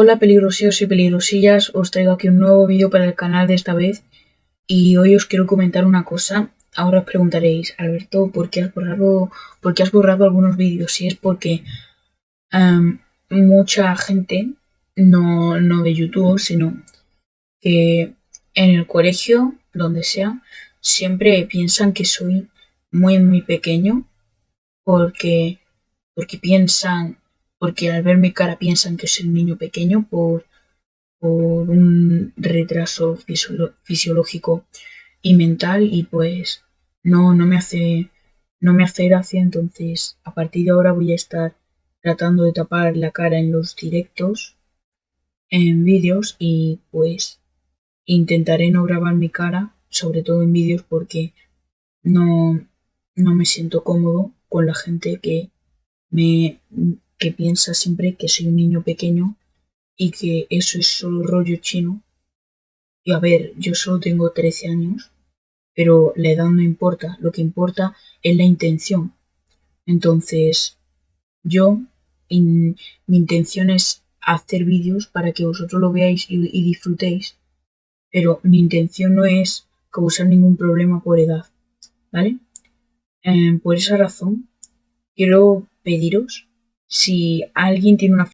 Hola peligrosillos y peligrosillas, os traigo aquí un nuevo vídeo para el canal de esta vez y hoy os quiero comentar una cosa. Ahora os preguntaréis, Alberto, ¿por qué has borrado, has borrado algunos vídeos? Si es porque em, mucha gente no, no de YouTube, sino que en el colegio, donde sea, siempre piensan que soy muy muy pequeño porque, porque piensan porque al ver mi cara piensan que soy un niño pequeño por, por un retraso fisiológico y mental y pues no, no me hace no me hace gracia. Entonces a partir de ahora voy a estar tratando de tapar la cara en los directos en vídeos y pues intentaré no grabar mi cara sobre todo en vídeos porque no, no me siento cómodo con la gente que me que piensa siempre que soy un niño pequeño y que eso es solo rollo chino. Y a ver, yo solo tengo 13 años, pero la edad no importa, lo que importa es la intención. Entonces, yo, mi intención es hacer vídeos para que vosotros lo veáis y, disfrutéis, pero mi intención no es causar ningún problema por edad, ¿vale? Eh, por esa razón, quiero pediros si alguien tiene una